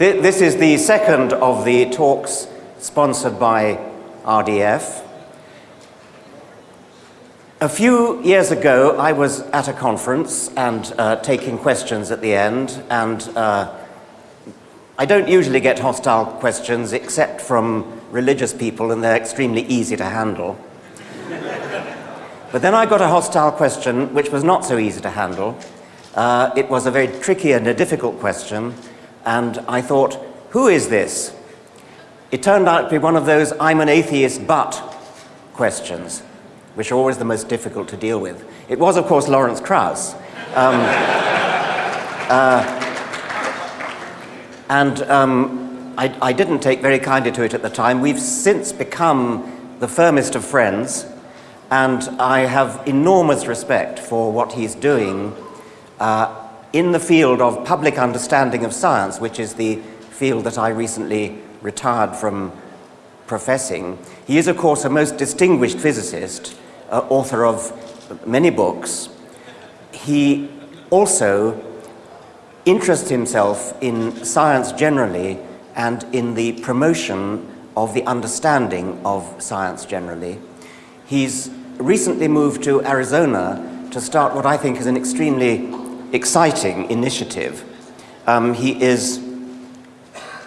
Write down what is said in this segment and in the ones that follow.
This is the second of the talks sponsored by RDF. A few years ago, I was at a conference and uh, taking questions at the end, and uh, I don't usually get hostile questions except from religious people, and they're extremely easy to handle. but then I got a hostile question which was not so easy to handle. Uh, it was a very tricky and a difficult question, and I thought, who is this? It turned out to be one of those I'm an atheist but questions, which are always the most difficult to deal with. It was, of course, Lawrence Krauss. Um, uh, and um, I, I didn't take very kindly to it at the time. We've since become the firmest of friends, and I have enormous respect for what he's doing uh, in the field of public understanding of science, which is the field that I recently retired from professing. He is, of course, a most distinguished physicist, uh, author of many books. He also interests himself in science generally and in the promotion of the understanding of science generally. He's recently moved to Arizona to start what I think is an extremely exciting initiative. Um, he is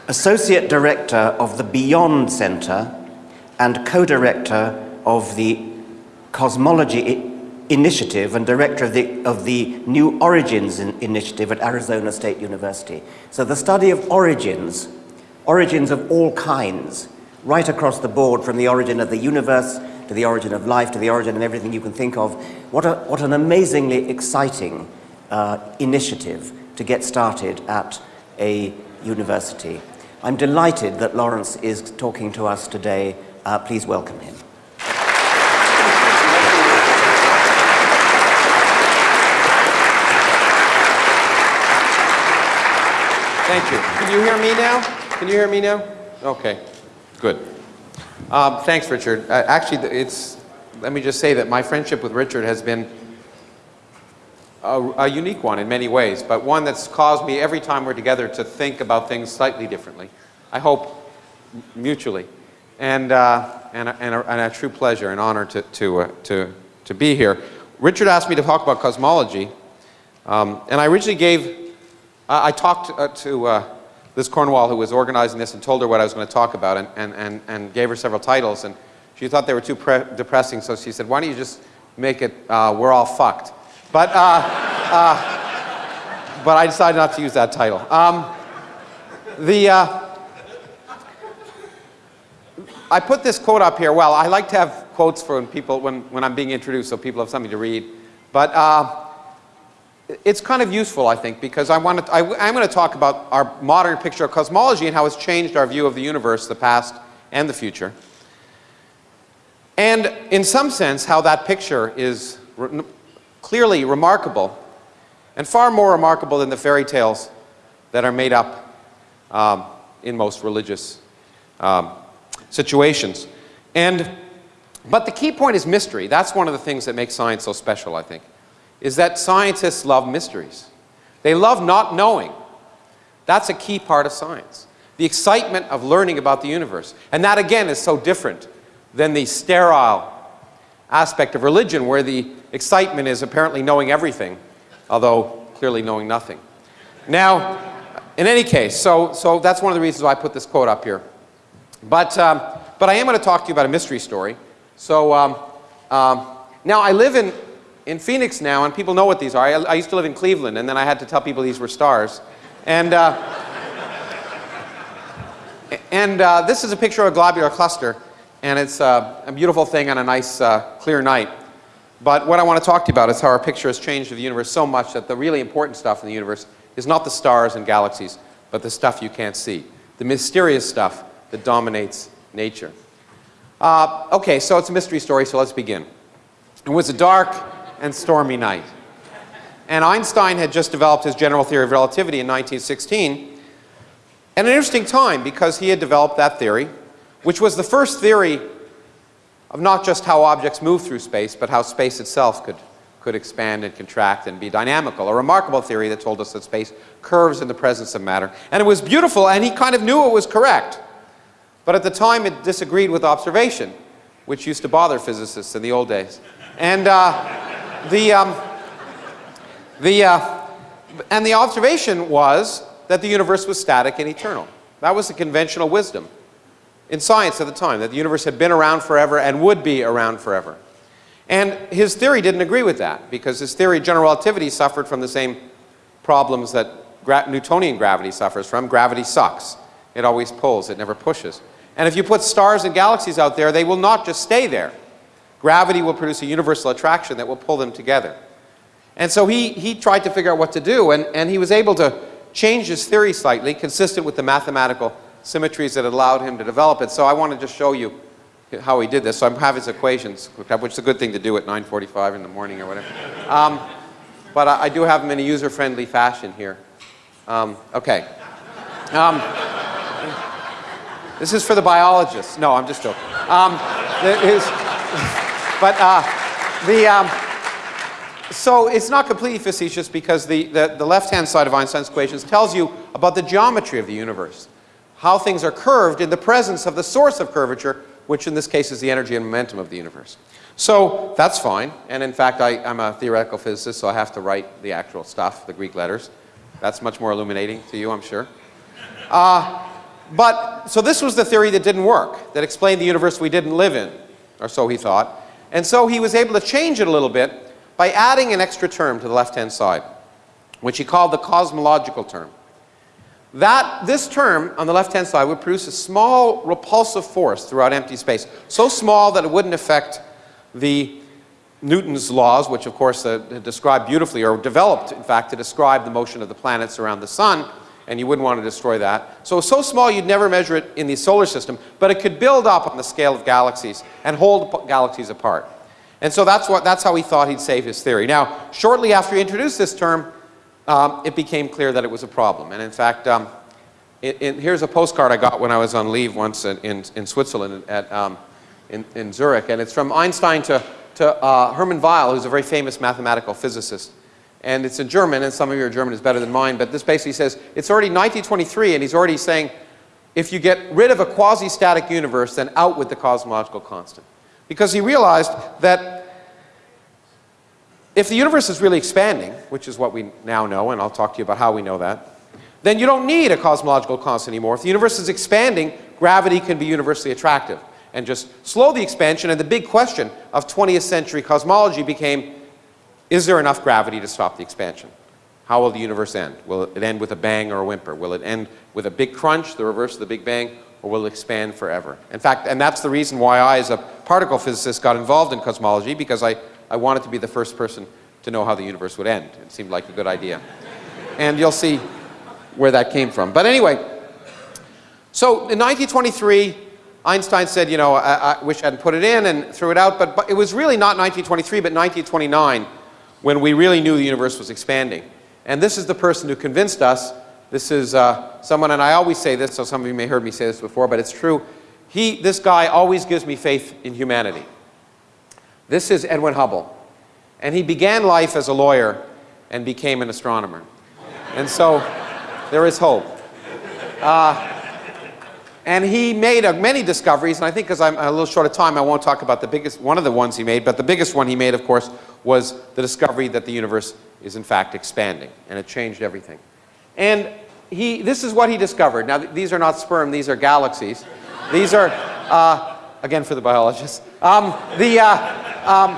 Associate Director of the Beyond Center and co-director of the Cosmology Initiative and director of the, of the New Origins Initiative at Arizona State University. So the study of origins, origins of all kinds, right across the board from the origin of the universe to the origin of life to the origin of everything you can think of. What, a, what an amazingly exciting uh, initiative to get started at a university. I'm delighted that Lawrence is talking to us today. Uh, please welcome him. Thank you. Can you hear me now? Can you hear me now? Okay, good. Um, thanks, Richard. Uh, actually, it's, let me just say that my friendship with Richard has been a, a, unique one in many ways, but one that's caused me every time we're together to think about things slightly differently. I hope mutually. And, uh, and, a, and, a, and, a, true pleasure and honor to, to, uh, to, to be here. Richard asked me to talk about cosmology, um, and I originally gave, uh, I talked uh, to uh, Liz Cornwell, who was organizing this, and told her what I was going to talk about, and, and, and, and gave her several titles, and she thought they were too depressing, so she said, why don't you just make it, uh, we're all fucked. But, uh, uh, but I decided not to use that title. Um, the, uh, I put this quote up here. Well, I like to have quotes for when people, when, when I'm being introduced so people have something to read. But uh, it's kind of useful, I think, because I want to, I, I'm going to talk about our modern picture of cosmology and how it's changed our view of the universe, the past and the future. And in some sense, how that picture is clearly remarkable and far more remarkable than the fairy tales that are made up um, in most religious um, situations. And, but the key point is mystery. That's one of the things that makes science so special, I think, is that scientists love mysteries. They love not knowing. That's a key part of science. The excitement of learning about the universe. And that, again, is so different than the sterile aspect of religion where the excitement is apparently knowing everything, although clearly knowing nothing. Now, in any case, so, so that's one of the reasons why I put this quote up here. But, um, but I am going to talk to you about a mystery story. So um, um, now I live in, in Phoenix now, and people know what these are. I, I, used to live in Cleveland, and then I had to tell people these were stars. And, uh, and uh, this is a picture of a globular cluster and it's uh, a beautiful thing on a nice uh, clear night. But what I want to talk to you about is how our picture has changed of the universe so much that the really important stuff in the universe is not the stars and galaxies, but the stuff you can't see, the mysterious stuff that dominates nature. Uh, okay, so it's a mystery story, so let's begin. It was a dark and stormy night. And Einstein had just developed his general theory of relativity in 1916. And an interesting time because he had developed that theory which was the first theory of not just how objects move through space, but how space itself could, could expand and contract and be dynamical. A remarkable theory that told us that space curves in the presence of matter. And it was beautiful, and he kind of knew it was correct. But at the time, it disagreed with observation, which used to bother physicists in the old days. And uh, the, um, the, uh, and the observation was that the universe was static and eternal. That was the conventional wisdom in science at the time, that the universe had been around forever and would be around forever. And his theory didn't agree with that because his theory of general relativity suffered from the same problems that gra Newtonian gravity suffers from. Gravity sucks. It always pulls, it never pushes. And if you put stars and galaxies out there, they will not just stay there. Gravity will produce a universal attraction that will pull them together. And so he, he tried to figure out what to do, and, and he was able to change his theory slightly, consistent with the mathematical symmetries that allowed him to develop it. So I want to just show you how he did this. So I have his equations which is a good thing to do at 9.45 in the morning or whatever. Um, but I, I, do have them in a user-friendly fashion here. Um, okay. Um, this is for the biologists. No, I'm just joking. Um, but uh, the, um, so it's not completely facetious because the, the, the left-hand side of Einstein's equations tells you about the geometry of the universe, how things are curved in the presence of the source of curvature, which in this case is the energy and momentum of the universe. So that's fine, and in fact I, am a theoretical physicist, so I have to write the actual stuff, the Greek letters. That's much more illuminating to you, I'm sure. Uh, but, so this was the theory that didn't work, that explained the universe we didn't live in, or so he thought. And so he was able to change it a little bit by adding an extra term to the left-hand side, which he called the cosmological term. That, this term on the left-hand side would produce a small repulsive force throughout empty space, so small that it wouldn't affect the Newton's laws, which of course uh, describe beautifully, or developed in fact to describe the motion of the planets around the sun, and you wouldn't want to destroy that. So so small you'd never measure it in the solar system, but it could build up on the scale of galaxies and hold galaxies apart. And so that's, what, that's how he thought he'd save his theory. Now, shortly after he introduced this term, um, it became clear that it was a problem. And in fact, um, it, it, here's a postcard I got when I was on leave once in, in, in Switzerland, at, um, in, in, Zurich. And it's from Einstein to, to uh, Hermann Weyl, who's a very famous mathematical physicist. And it's in German, and some of your German is better than mine, but this basically says, it's already 1923, and he's already saying, if you get rid of a quasi-static universe, then out with the cosmological constant. Because he realized that if the universe is really expanding, which is what we now know, and I'll talk to you about how we know that, then you don't need a cosmological constant anymore. If the universe is expanding, gravity can be universally attractive and just slow the expansion. And the big question of 20th century cosmology became, is there enough gravity to stop the expansion? How will the universe end? Will it end with a bang or a whimper? Will it end with a big crunch, the reverse of the Big Bang, or will it expand forever? In fact, and that's the reason why I, as a particle physicist, got involved in cosmology, because I I wanted to be the first person to know how the universe would end. It seemed like a good idea. And you'll see where that came from. But anyway, so in 1923, Einstein said, you know, I, I, wish I hadn't put it in and threw it out, but, but it was really not 1923, but 1929 when we really knew the universe was expanding. And this is the person who convinced us. This is uh, someone, and I always say this, so some of you may have heard me say this before, but it's true. He, this guy always gives me faith in humanity. This is Edwin Hubble. And he began life as a lawyer and became an astronomer. And so there is hope. Uh, and he made uh, many discoveries, and I think because I'm a little short of time, I won't talk about the biggest, one of the ones he made, but the biggest one he made, of course, was the discovery that the universe is in fact expanding, and it changed everything. And he, this is what he discovered. Now, th these are not sperm, these are galaxies. These are, uh, again for the biologists, um, the, uh, um,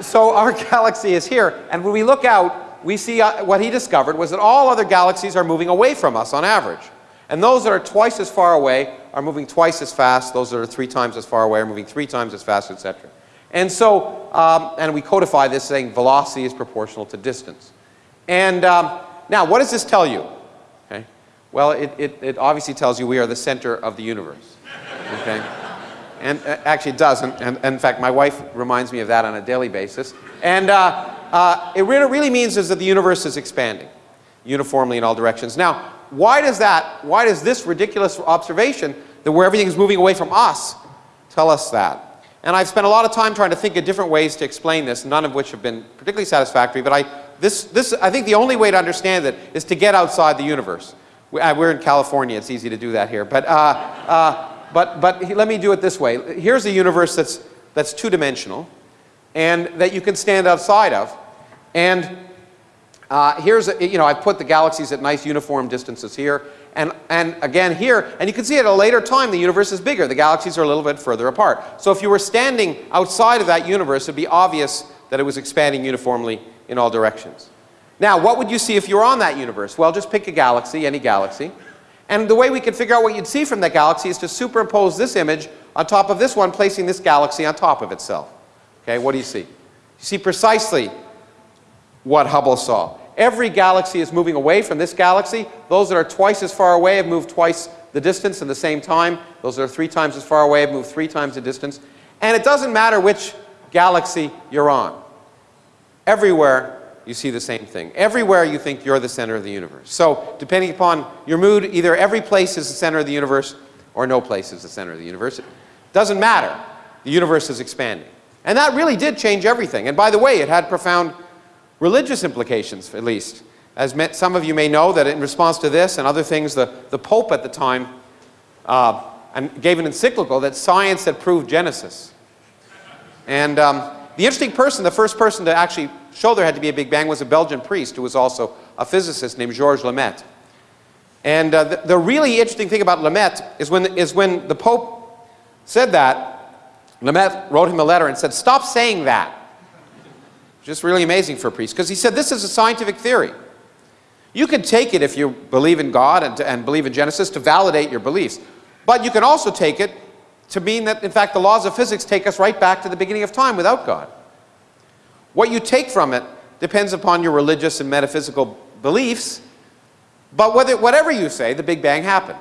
so our galaxy is here, and when we look out, we see uh, what he discovered was that all other galaxies are moving away from us on average. And those that are twice as far away are moving twice as fast. Those that are three times as far away are moving three times as fast, etc. And so, um, and we codify this saying velocity is proportional to distance. And um, now, what does this tell you? Okay. Well, it, it, it obviously tells you we are the center of the universe. Okay. And uh, actually it does, and, and, in fact my wife reminds me of that on a daily basis. And uh, uh, it really, really means is that the universe is expanding uniformly in all directions. Now, why does that, why does this ridiculous observation that where everything is moving away from us tell us that? And I've spent a lot of time trying to think of different ways to explain this, none of which have been particularly satisfactory. But I, this, this, I think the only way to understand it is to get outside the universe. Uh, we're in California, it's easy to do that here. But, uh, uh, but, but let me do it this way. Here's a universe that's, that's two-dimensional and that you can stand outside of. And uh, here's, a, you know, I've put the galaxies at nice uniform distances here. And, and again here, and you can see at a later time the universe is bigger. The galaxies are a little bit further apart. So if you were standing outside of that universe, it'd be obvious that it was expanding uniformly in all directions. Now, what would you see if you were on that universe? Well, just pick a galaxy, any galaxy. And the way we can figure out what you'd see from that galaxy is to superimpose this image on top of this one, placing this galaxy on top of itself. Okay, what do you see? You see precisely what Hubble saw. Every galaxy is moving away from this galaxy. Those that are twice as far away have moved twice the distance in the same time. Those that are three times as far away have moved three times the distance. And it doesn't matter which galaxy you're on. Everywhere you see the same thing. Everywhere you think you're the center of the universe. So depending upon your mood, either every place is the center of the universe or no place is the center of the universe. It doesn't matter. The universe is expanding. And that really did change everything. And by the way, it had profound religious implications, at least. As some of you may know, that in response to this and other things, the, the Pope at the time uh, and gave an encyclical that science had proved Genesis. And um, the interesting person, the first person to actually show there had to be a Big Bang was a Belgian priest who was also a physicist named Georges Lemaitre. And uh, the, the really interesting thing about Lemaitre is when, is when the Pope said that, Lemaitre wrote him a letter and said, stop saying that. Just really amazing for a priest, because he said this is a scientific theory. You can take it if you believe in God and, and believe in Genesis to validate your beliefs. But you can also take it to mean that, in fact, the laws of physics take us right back to the beginning of time without God. What you take from it depends upon your religious and metaphysical beliefs, but whether, whatever you say, the Big Bang happened.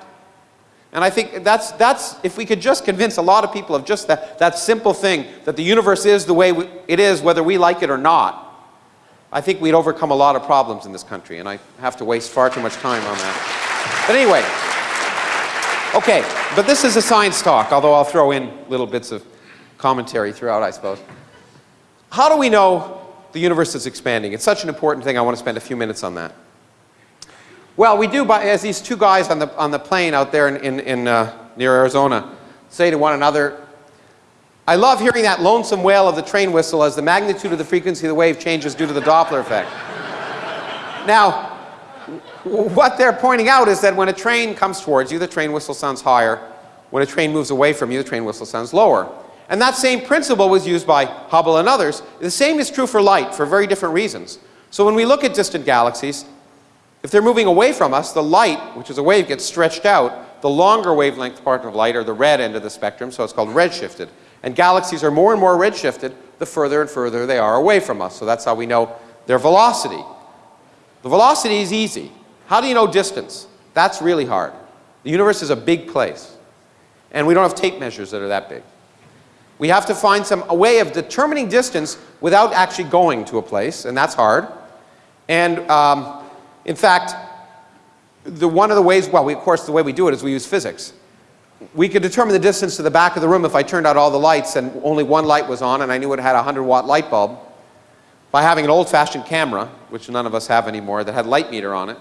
And I think that's, that's, if we could just convince a lot of people of just that, that simple thing, that the universe is the way we, it is, whether we like it or not, I think we'd overcome a lot of problems in this country, and I have to waste far too much time on that. But anyway, okay, but this is a science talk, although I'll throw in little bits of commentary throughout, I suppose. How do we know the universe is expanding? It's such an important thing, I want to spend a few minutes on that. Well, we do by, as these two guys on the, on the plane out there in, in, in uh, near Arizona say to one another, I love hearing that lonesome wail of the train whistle as the magnitude of the frequency of the wave changes due to the Doppler effect. now, what they're pointing out is that when a train comes towards you, the train whistle sounds higher. When a train moves away from you, the train whistle sounds lower. And that same principle was used by Hubble and others. The same is true for light for very different reasons. So when we look at distant galaxies, if they're moving away from us, the light, which is a wave, gets stretched out. The longer wavelength part of light, or the red end of the spectrum, so it's called redshifted. And galaxies are more and more redshifted the further and further they are away from us. So that's how we know their velocity. The velocity is easy. How do you know distance? That's really hard. The universe is a big place. And we don't have tape measures that are that big. We have to find some a way of determining distance without actually going to a place, and that's hard. And um, in fact, the, one of the ways, well, we, of course, the way we do it is we use physics. We could determine the distance to the back of the room if I turned out all the lights and only one light was on and I knew it had a 100 watt light bulb by having an old fashioned camera, which none of us have anymore, that had light meter on it.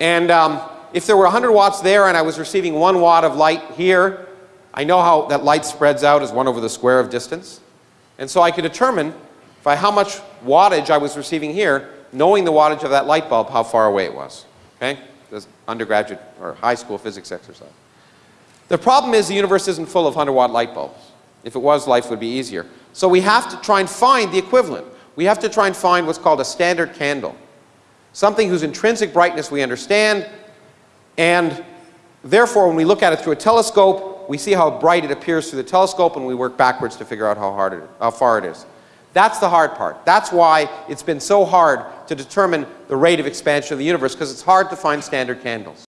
And um, if there were 100 watts there and I was receiving one watt of light here, I know how that light spreads out as 1 over the square of distance. And so I could determine by how much wattage I was receiving here, knowing the wattage of that light bulb, how far away it was. Okay? This undergraduate or high school physics exercise. The problem is the universe isn't full of 100 watt light bulbs. If it was, life would be easier. So we have to try and find the equivalent. We have to try and find what's called a standard candle. Something whose intrinsic brightness we understand, and therefore when we look at it through a telescope, we see how bright it appears through the telescope and we work backwards to figure out how, hard it, how far it is. That's the hard part. That's why it's been so hard to determine the rate of expansion of the universe, because it's hard to find standard candles.